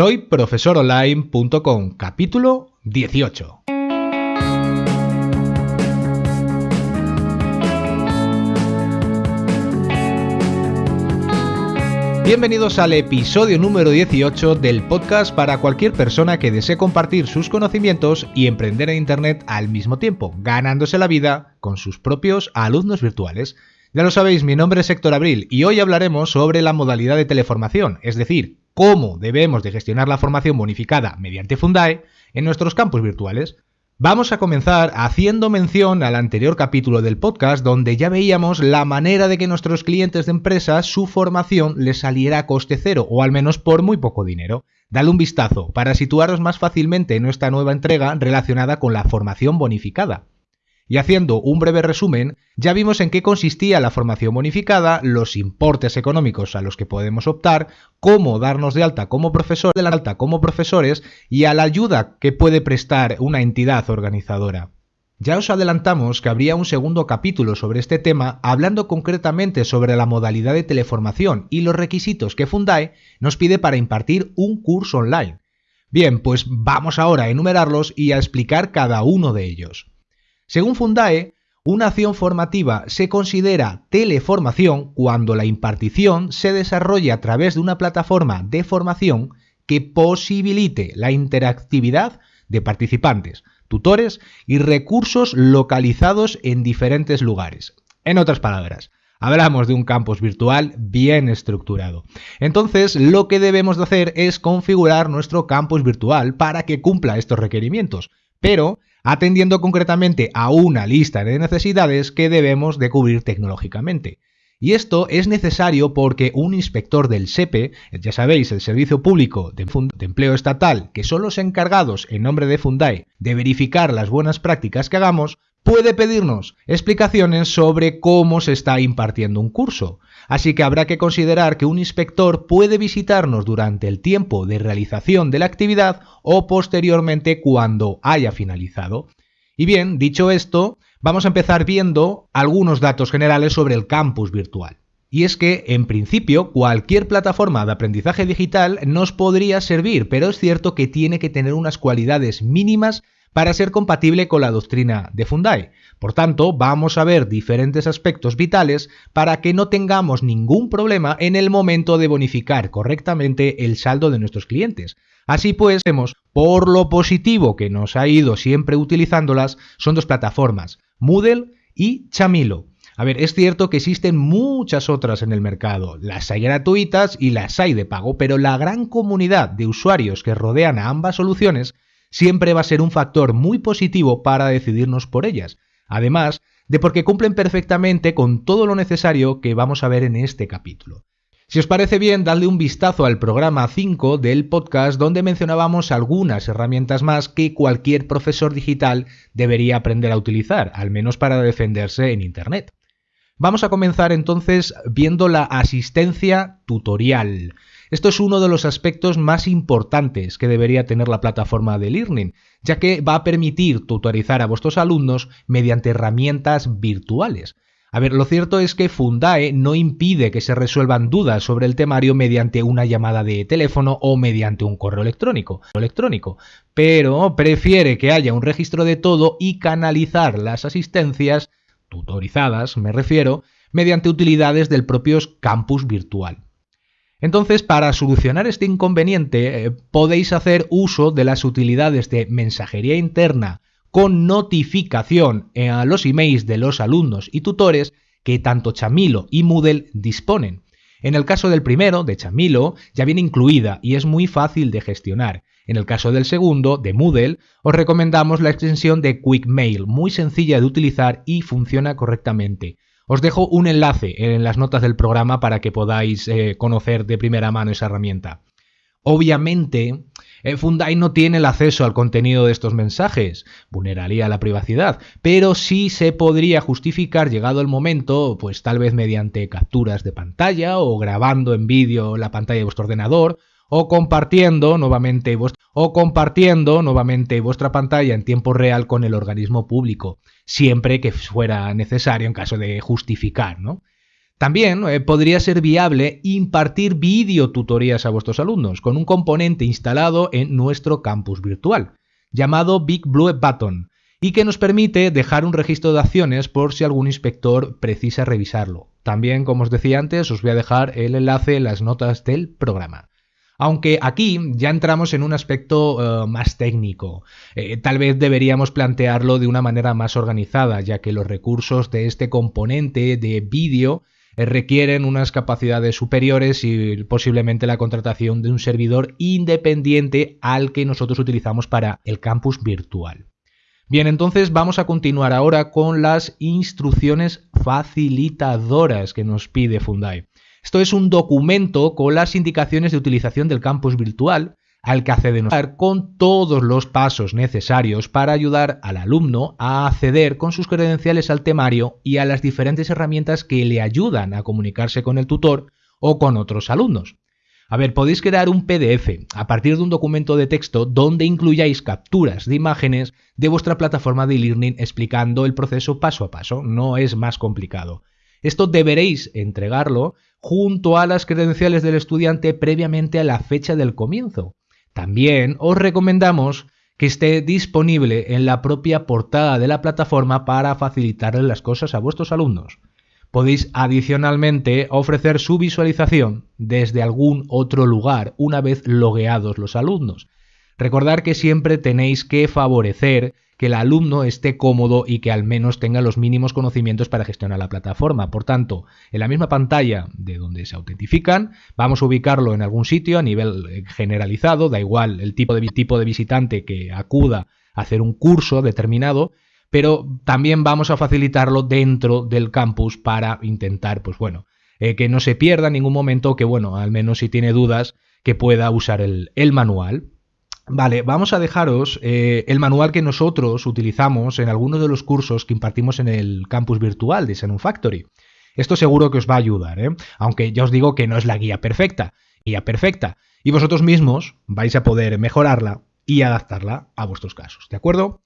Soy profesoronline.com, capítulo 18. Bienvenidos al episodio número 18 del podcast para cualquier persona que desee compartir sus conocimientos y emprender en Internet al mismo tiempo, ganándose la vida con sus propios alumnos virtuales. Ya lo sabéis, mi nombre es Héctor Abril y hoy hablaremos sobre la modalidad de teleformación, es decir, cómo debemos de gestionar la formación bonificada mediante Fundae en nuestros campus virtuales. Vamos a comenzar haciendo mención al anterior capítulo del podcast donde ya veíamos la manera de que nuestros clientes de empresa su formación les saliera a coste cero o al menos por muy poco dinero. Dale un vistazo para situaros más fácilmente en nuestra nueva entrega relacionada con la formación bonificada. Y haciendo un breve resumen, ya vimos en qué consistía la formación bonificada, los importes económicos a los que podemos optar, cómo darnos de alta como profesor, de alta como profesores y a la ayuda que puede prestar una entidad organizadora. Ya os adelantamos que habría un segundo capítulo sobre este tema hablando concretamente sobre la modalidad de teleformación y los requisitos que Fundae nos pide para impartir un curso online. Bien, pues vamos ahora a enumerarlos y a explicar cada uno de ellos. Según Fundae, una acción formativa se considera teleformación cuando la impartición se desarrolla a través de una plataforma de formación que posibilite la interactividad de participantes, tutores y recursos localizados en diferentes lugares. En otras palabras, hablamos de un campus virtual bien estructurado. Entonces, lo que debemos de hacer es configurar nuestro campus virtual para que cumpla estos requerimientos, pero atendiendo concretamente a una lista de necesidades que debemos de cubrir tecnológicamente. Y esto es necesario porque un inspector del SEPE, ya sabéis, el Servicio Público de, Empleo Estatal, que son los encargados en nombre de Fundae de verificar las buenas prácticas que hagamos, puede pedirnos explicaciones sobre cómo se está impartiendo un curso. Así que habrá que considerar que un inspector puede visitarnos durante el tiempo de realización de la actividad o posteriormente cuando haya finalizado. Y bien, dicho esto, vamos a empezar viendo algunos datos generales sobre el campus virtual. Y es que, en principio, cualquier plataforma de aprendizaje digital nos podría servir, pero es cierto que tiene que tener unas cualidades mínimas para ser compatible con la doctrina de Fundae. Por tanto, vamos a ver diferentes aspectos vitales para que no tengamos ningún problema en el momento de bonificar correctamente el saldo de nuestros clientes. Así pues, vemos por lo positivo que nos ha ido siempre utilizándolas, son dos plataformas, Moodle y Chamilo. A ver, es cierto que existen muchas otras en el mercado, las hay gratuitas y las hay de pago, pero la gran comunidad de usuarios que rodean a ambas soluciones siempre va a ser un factor muy positivo para decidirnos por ellas, además de porque cumplen perfectamente con todo lo necesario que vamos a ver en este capítulo. Si os parece bien, dadle un vistazo al programa 5 del podcast donde mencionábamos algunas herramientas más que cualquier profesor digital debería aprender a utilizar, al menos para defenderse en Internet. Vamos a comenzar entonces viendo la asistencia tutorial. Esto es uno de los aspectos más importantes que debería tener la plataforma de Learning, ya que va a permitir tutorizar a vuestros alumnos mediante herramientas virtuales. A ver, lo cierto es que Fundae no impide que se resuelvan dudas sobre el temario mediante una llamada de teléfono o mediante un correo electrónico, electrónico, pero prefiere que haya un registro de todo y canalizar las asistencias, tutorizadas me refiero, mediante utilidades del propio campus virtual. Entonces, para solucionar este inconveniente, eh, podéis hacer uso de las utilidades de mensajería interna con notificación a los emails de los alumnos y tutores que tanto Chamilo y Moodle disponen. En el caso del primero, de Chamilo, ya viene incluida y es muy fácil de gestionar. En el caso del segundo, de Moodle, os recomendamos la extensión de Quick Mail, muy sencilla de utilizar y funciona correctamente. Os dejo un enlace en las notas del programa para que podáis eh, conocer de primera mano esa herramienta. Obviamente, eh, Fundai no tiene el acceso al contenido de estos mensajes, vulneraría la privacidad, pero sí se podría justificar llegado el momento, pues tal vez mediante capturas de pantalla o grabando en vídeo la pantalla de vuestro ordenador o compartiendo nuevamente o compartiendo nuevamente vuestra pantalla en tiempo real con el organismo público, siempre que fuera necesario en caso de justificar, ¿no? También eh, podría ser viable impartir videotutorías a vuestros alumnos con un componente instalado en nuestro campus virtual, llamado Big Blue Button, y que nos permite dejar un registro de acciones por si algún inspector precisa revisarlo. También, como os decía antes, os voy a dejar el enlace en las notas del programa. Aunque aquí ya entramos en un aspecto eh, más técnico. Eh, tal vez deberíamos plantearlo de una manera más organizada, ya que los recursos de este componente de vídeo eh, requieren unas capacidades superiores y posiblemente la contratación de un servidor independiente al que nosotros utilizamos para el campus virtual. Bien, entonces vamos a continuar ahora con las instrucciones facilitadoras que nos pide Fundai. Esto es un documento con las indicaciones de utilización del campus virtual al que acceden con todos los pasos necesarios para ayudar al alumno a acceder con sus credenciales al temario y a las diferentes herramientas que le ayudan a comunicarse con el tutor o con otros alumnos. A ver, podéis crear un PDF a partir de un documento de texto donde incluyáis capturas de imágenes de vuestra plataforma de e-learning explicando el proceso paso a paso, no es más complicado. Esto deberéis entregarlo junto a las credenciales del estudiante previamente a la fecha del comienzo. También os recomendamos que esté disponible en la propia portada de la plataforma para facilitarle las cosas a vuestros alumnos. Podéis adicionalmente ofrecer su visualización desde algún otro lugar una vez logueados los alumnos. Recordar que siempre tenéis que favorecer que el alumno esté cómodo y que al menos tenga los mínimos conocimientos para gestionar la plataforma. Por tanto, en la misma pantalla de donde se autentifican, vamos a ubicarlo en algún sitio a nivel eh, generalizado, da igual el tipo de, tipo de visitante que acuda a hacer un curso determinado, pero también vamos a facilitarlo dentro del campus para intentar, pues bueno, eh, que no se pierda en ningún momento, que bueno, al menos si tiene dudas, que pueda usar el, el manual. Vale, vamos a dejaros eh, el manual que nosotros utilizamos en algunos de los cursos que impartimos en el campus virtual de Xenon Factory. Esto seguro que os va a ayudar, ¿eh? aunque ya os digo que no es la guía perfecta, guía perfecta, y vosotros mismos vais a poder mejorarla y adaptarla a vuestros casos, ¿de acuerdo?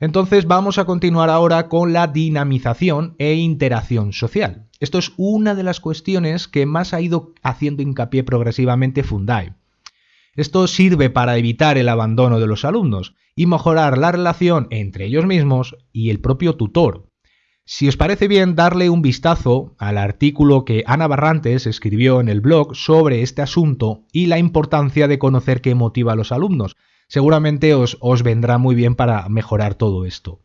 Entonces vamos a continuar ahora con la dinamización e interacción social. Esto es una de las cuestiones que más ha ido haciendo hincapié progresivamente Fundai. Esto sirve para evitar el abandono de los alumnos y mejorar la relación entre ellos mismos y el propio tutor. Si os parece bien darle un vistazo al artículo que Ana Barrantes escribió en el blog sobre este asunto y la importancia de conocer qué motiva a los alumnos, seguramente os, vendrá muy bien para mejorar todo esto.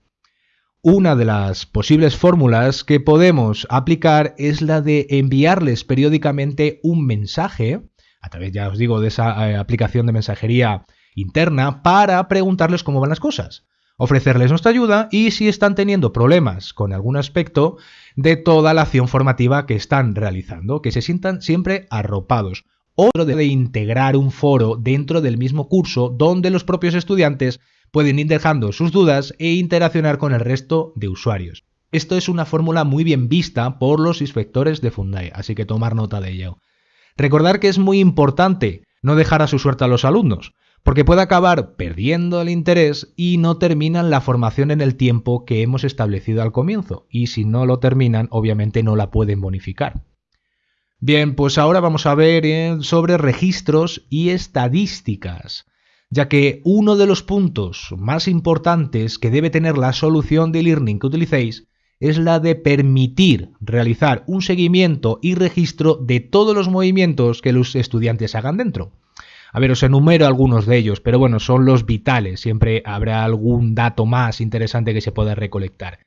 Una de las posibles fórmulas que podemos aplicar es la de enviarles periódicamente un mensaje a través, ya os digo, de esa eh, aplicación de mensajería interna para preguntarles cómo van las cosas, ofrecerles nuestra ayuda y si están teniendo problemas con algún aspecto de toda la acción formativa que están realizando, que se sientan siempre arropados. Otro de integrar un foro dentro del mismo curso donde los propios estudiantes pueden ir dejando sus dudas e interaccionar con el resto de usuarios. Esto es una fórmula muy bien vista por los inspectores de Fundai, así que tomar nota de ello. Recordar que es muy importante no dejar a su suerte a los alumnos, porque puede acabar perdiendo el interés y no terminan la formación en el tiempo que hemos establecido al comienzo, y si no lo terminan, obviamente no la pueden bonificar. Bien, pues ahora vamos a ver eh, sobre registros y estadísticas, ya que uno de los puntos más importantes que debe tener la solución de learning que utilicéis es la de permitir realizar un seguimiento y registro de todos los movimientos que los estudiantes hagan dentro. A ver, os enumero algunos de ellos, pero bueno, son los vitales. Siempre habrá algún dato más interesante que se pueda recolectar.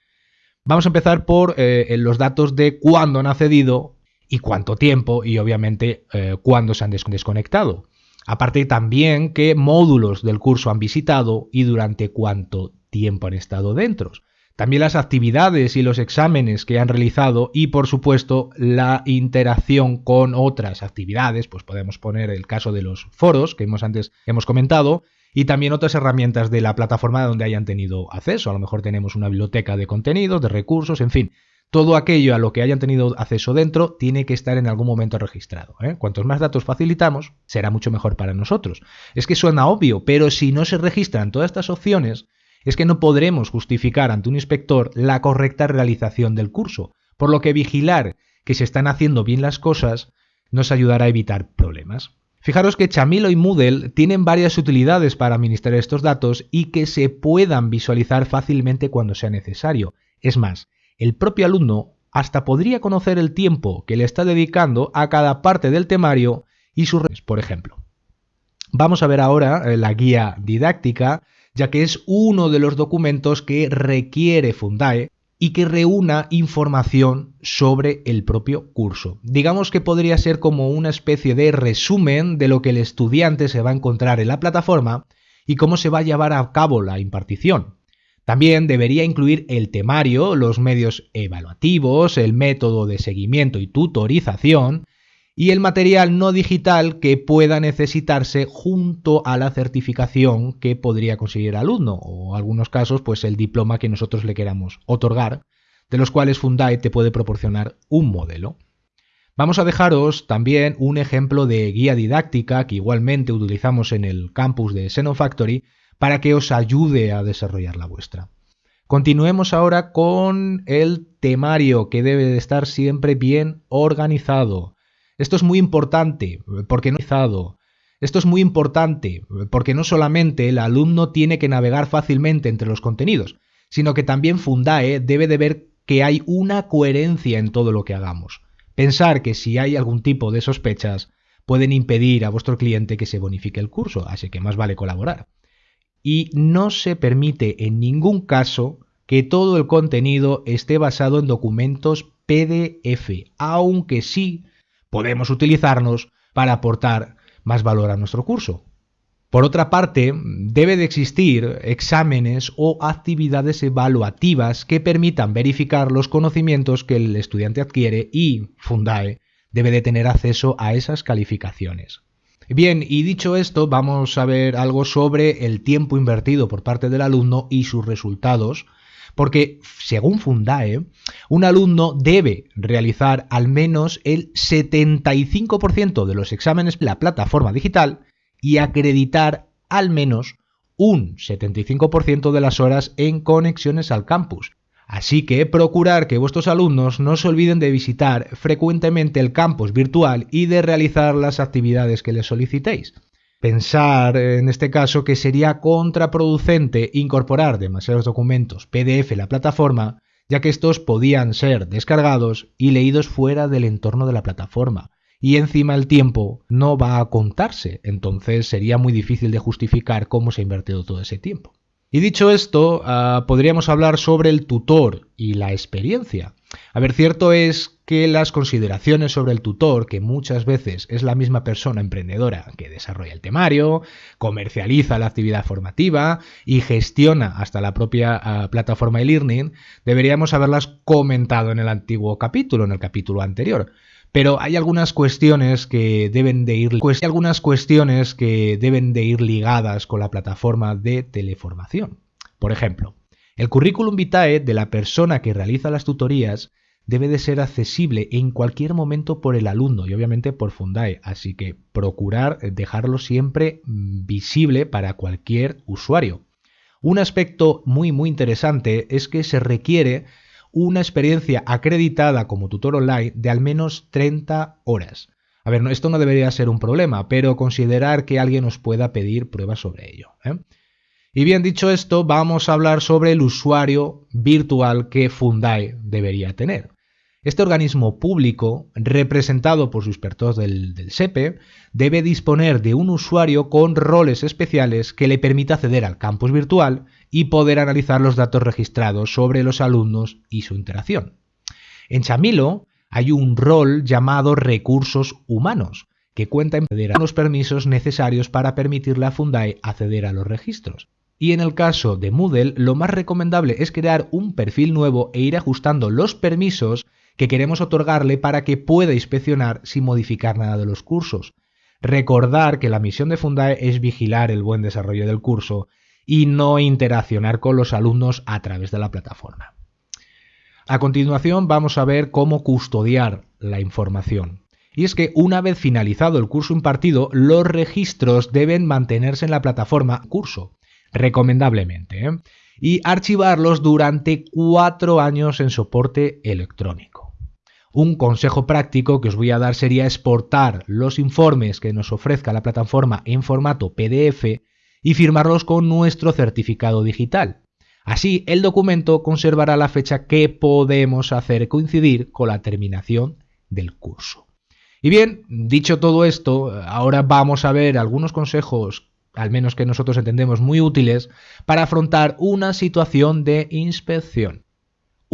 Vamos a empezar por eh, los datos de cuándo han accedido y cuánto tiempo y obviamente eh, cuándo se han desconectado. Aparte también qué módulos del curso han visitado y durante cuánto tiempo han estado dentro también las actividades y los exámenes que han realizado y por supuesto la interacción con otras actividades, pues podemos poner el caso de los foros que hemos antes hemos comentado y también otras herramientas de la plataforma donde hayan tenido acceso. A lo mejor tenemos una biblioteca de contenidos, de recursos, en fin. Todo aquello a lo que hayan tenido acceso dentro tiene que estar en algún momento registrado. ¿eh? Cuantos más datos facilitamos, será mucho mejor para nosotros. Es que suena obvio, pero si no se registran todas estas opciones, es que no podremos justificar ante un inspector la correcta realización del curso, por lo que vigilar que se están haciendo bien las cosas nos ayudará a evitar problemas. Fijaros que Chamilo y Moodle tienen varias utilidades para administrar estos datos y que se puedan visualizar fácilmente cuando sea necesario. Es más, el propio alumno hasta podría conocer el tiempo que le está dedicando a cada parte del temario y sus redes, por ejemplo. Vamos a ver ahora eh, la guía didáctica, ya que es uno de los documentos que requiere Fundae y que reúna información sobre el propio curso. Digamos que podría ser como una especie de resumen de lo que el estudiante se va a encontrar en la plataforma y cómo se va a llevar a cabo la impartición. También debería incluir el temario, los medios evaluativos, el método de seguimiento y tutorización, y el material no digital que pueda necesitarse junto a la certificación que podría conseguir el alumno o en algunos casos pues el diploma que nosotros le queramos otorgar, de los cuales Fundae te puede proporcionar un modelo. Vamos a dejaros también un ejemplo de guía didáctica que igualmente utilizamos en el campus de Xenofactory para que os ayude a desarrollar la vuestra. Continuemos ahora con el temario que debe de estar siempre bien organizado. Esto es muy importante porque no esto es muy importante porque no solamente el alumno tiene que navegar fácilmente entre los contenidos, sino que también Fundae debe de ver que hay una coherencia en todo lo que hagamos. Pensar que si hay algún tipo de sospechas pueden impedir a vuestro cliente que se bonifique el curso, así que más vale colaborar. Y no se permite en ningún caso que todo el contenido esté basado en documentos PDF, aunque sí podemos utilizarnos para aportar más valor a nuestro curso. Por otra parte, debe de existir exámenes o actividades evaluativas que permitan verificar los conocimientos que el estudiante adquiere y Fundae debe de tener acceso a esas calificaciones. Bien, y dicho esto, vamos a ver algo sobre el tiempo invertido por parte del alumno y sus resultados porque, según Fundae, un alumno debe realizar al menos el 75% de los exámenes de la plataforma digital y acreditar al menos un 75% de las horas en conexiones al campus. Así que procurar que vuestros alumnos no se olviden de visitar frecuentemente el campus virtual y de realizar las actividades que les solicitéis. Pensar en este caso que sería contraproducente incorporar demasiados documentos PDF en la plataforma, ya que estos podían ser descargados y leídos fuera del entorno de la plataforma. Y encima el tiempo no va a contarse, entonces sería muy difícil de justificar cómo se ha invertido todo ese tiempo. Y dicho esto, ah, podríamos hablar sobre el tutor y la experiencia. A ver, cierto es que las consideraciones sobre el tutor, que muchas veces es la misma persona emprendedora que desarrolla el temario, comercializa la actividad formativa y gestiona hasta la propia ah, plataforma e-learning, deberíamos haberlas comentado en el antiguo capítulo, en el capítulo anterior. Pero hay algunas cuestiones que deben de ir algunas cuestiones que deben de ir ligadas con la plataforma de teleformación. Por ejemplo, el currículum vitae de la persona que realiza las tutorías debe de ser accesible en cualquier momento por el alumno y obviamente por Fundae, así que procurar dejarlo siempre mm, visible para cualquier usuario. Un aspecto muy muy interesante es que se requiere una experiencia acreditada como tutor online de al menos 30 horas. A ver, esto no debería ser un problema, pero considerar que alguien os pueda pedir pruebas sobre ello. ¿eh? Y bien dicho esto, vamos a hablar sobre el usuario virtual que Fundae debería tener. Este organismo público, representado por sus expertos del, del, SEPE, debe disponer de un usuario con roles especiales que le permita acceder al campus virtual y poder analizar los datos registrados sobre los alumnos y su interacción. En Chamilo hay un rol llamado recursos humanos, que cuenta en los permisos necesarios para permitirle a Fundae acceder a los registros. Y en el caso de Moodle, lo más recomendable es crear un perfil nuevo e ir ajustando los permisos que queremos otorgarle para que pueda inspeccionar sin modificar nada de los cursos. Recordar que la misión de Fundae es vigilar el buen desarrollo del curso y no interaccionar con los alumnos a través de la plataforma. A continuación vamos a ver cómo custodiar la información. Y es que una vez finalizado el curso impartido, los registros deben mantenerse en la plataforma curso, recomendablemente, ¿eh? y archivarlos durante cuatro años en soporte electrónico. Un consejo práctico que os voy a dar sería exportar los informes que nos ofrezca la plataforma en formato PDF y firmarlos con nuestro certificado digital. Así, el documento conservará la fecha que podemos hacer coincidir con la terminación del curso. Y bien, dicho todo esto, ahora vamos a ver algunos consejos, al menos que nosotros entendemos muy útiles, para afrontar una situación de inspección.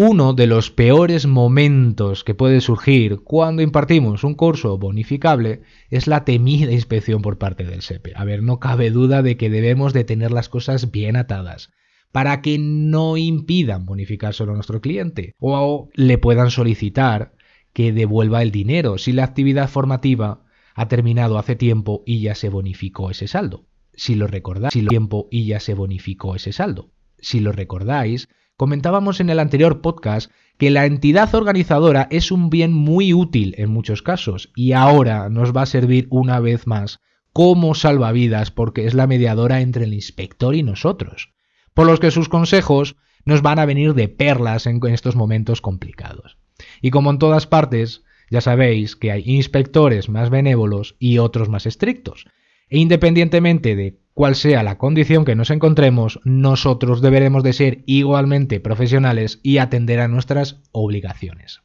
Uno de los peores momentos que puede surgir cuando impartimos un curso bonificable es la temida inspección por parte del SEPE. A ver, no cabe duda de que debemos de tener las cosas bien atadas para que no impidan bonificárselo a nuestro cliente o le puedan solicitar que devuelva el dinero si la actividad formativa ha terminado hace tiempo y ya se bonificó ese saldo. Si lo recordáis, tiempo y ya se bonificó ese saldo. Si lo recordáis, Comentábamos en el anterior podcast que la entidad organizadora es un bien muy útil en muchos casos y ahora nos va a servir una vez más como salvavidas porque es la mediadora entre el inspector y nosotros, por los que sus consejos nos van a venir de perlas en estos momentos complicados. Y como en todas partes, ya sabéis que hay inspectores más benévolos y otros más estrictos, e independientemente de cual sea la condición que nos encontremos, nosotros deberemos de ser igualmente profesionales y atender a nuestras obligaciones.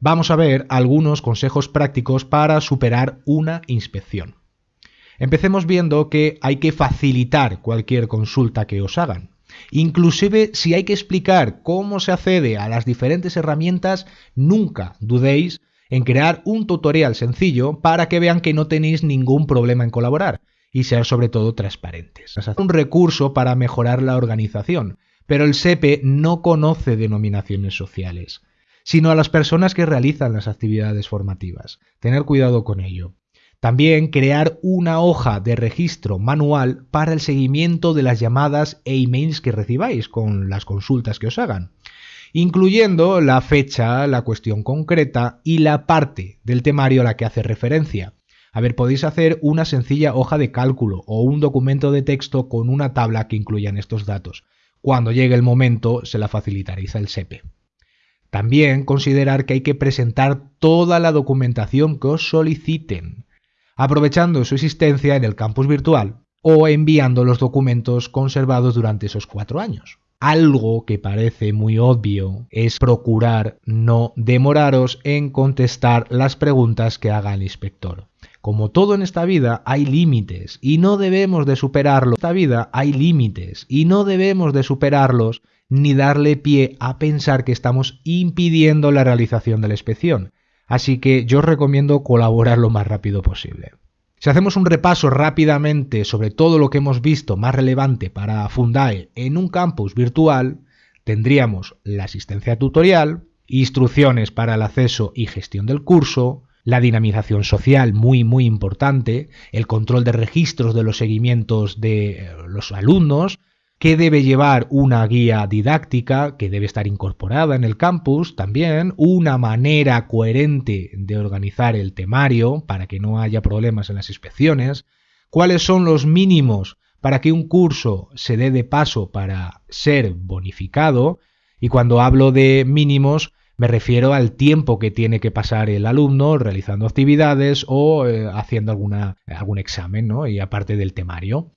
Vamos a ver algunos consejos prácticos para superar una inspección. Empecemos viendo que hay que facilitar cualquier consulta que os hagan. Inclusive si hay que explicar cómo se accede a las diferentes herramientas, nunca dudéis en crear un tutorial sencillo para que vean que no tenéis ningún problema en colaborar y ser sobre todo transparentes. Es un recurso para mejorar la organización, pero el SEPE no conoce denominaciones sociales, sino a las personas que realizan las actividades formativas. Tener cuidado con ello. También crear una hoja de registro manual para el seguimiento de las llamadas e emails que recibáis con las consultas que os hagan, incluyendo la fecha, la cuestión concreta y la parte del temario a la que hace referencia. A ver, podéis hacer una sencilla hoja de cálculo o un documento de texto con una tabla que incluyan estos datos. Cuando llegue el momento, se la facilitaréis al SEPE. También considerar que hay que presentar toda la documentación que os soliciten, aprovechando su existencia en el campus virtual o enviando los documentos conservados durante esos cuatro años. Algo que parece muy obvio es procurar no demoraros en contestar las preguntas que haga el inspector. Como todo en esta vida, hay límites y no debemos de superarlos. En esta vida hay límites y no debemos de superarlos ni darle pie a pensar que estamos impidiendo la realización de la inspección. Así que yo os recomiendo colaborar lo más rápido posible. Si hacemos un repaso rápidamente sobre todo lo que hemos visto más relevante para Fundae en un campus virtual, tendríamos la asistencia tutorial, instrucciones para el acceso y gestión del curso, la dinamización social muy muy importante, el control de registros de los seguimientos de eh, los alumnos, que debe llevar una guía didáctica que debe estar incorporada en el campus también, una manera coherente de organizar el temario para que no haya problemas en las inspecciones, cuáles son los mínimos para que un curso se dé de paso para ser bonificado, y cuando hablo de mínimos me refiero al tiempo que tiene que pasar el alumno realizando actividades o eh, haciendo algún examen, ¿no? Y aparte del temario.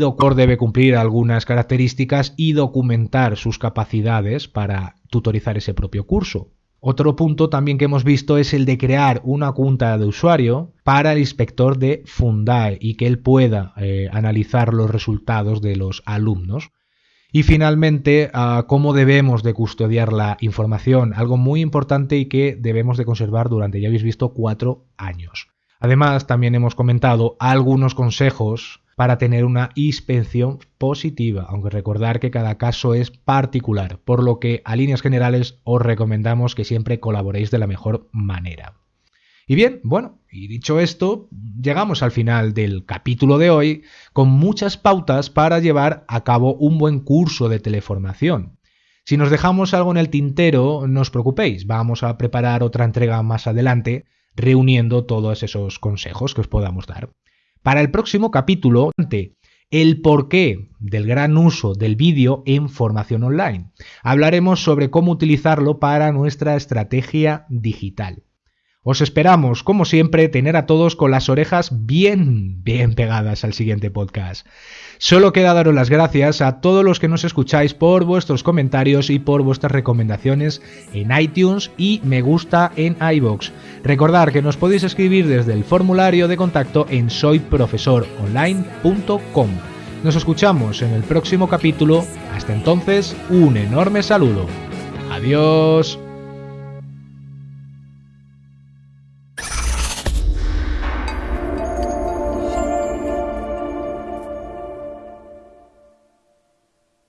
Doctor debe cumplir algunas características y documentar sus capacidades para tutorizar ese propio curso. Otro punto también que hemos visto es el de crear una cuenta de usuario para el inspector de Fundae y que él pueda eh, analizar los resultados de los alumnos. Y finalmente, cómo debemos de custodiar la información, algo muy importante y que debemos de conservar durante, ya habéis visto, cuatro años. Además, también hemos comentado algunos consejos para tener una inspección positiva, aunque recordar que cada caso es particular, por lo que a líneas generales os recomendamos que siempre colaboréis de la mejor manera. Y bien, bueno, y dicho esto, llegamos al final del capítulo de hoy con muchas pautas para llevar a cabo un buen curso de teleformación. Si nos dejamos algo en el tintero, no os preocupéis, vamos a preparar otra entrega más adelante reuniendo todos esos consejos que os podamos dar. Para el próximo capítulo, el porqué del gran uso del vídeo en formación online. Hablaremos sobre cómo utilizarlo para nuestra estrategia digital. Os esperamos, como siempre, tener a todos con las orejas bien, bien pegadas al siguiente podcast. Solo queda daros las gracias a todos los que nos escucháis por vuestros comentarios y por vuestras recomendaciones en iTunes y me gusta en iBox. Recordad que nos podéis escribir desde el formulario de contacto en soyprofesoronline.com. Nos escuchamos en el próximo capítulo. Hasta entonces, un enorme saludo. Adiós.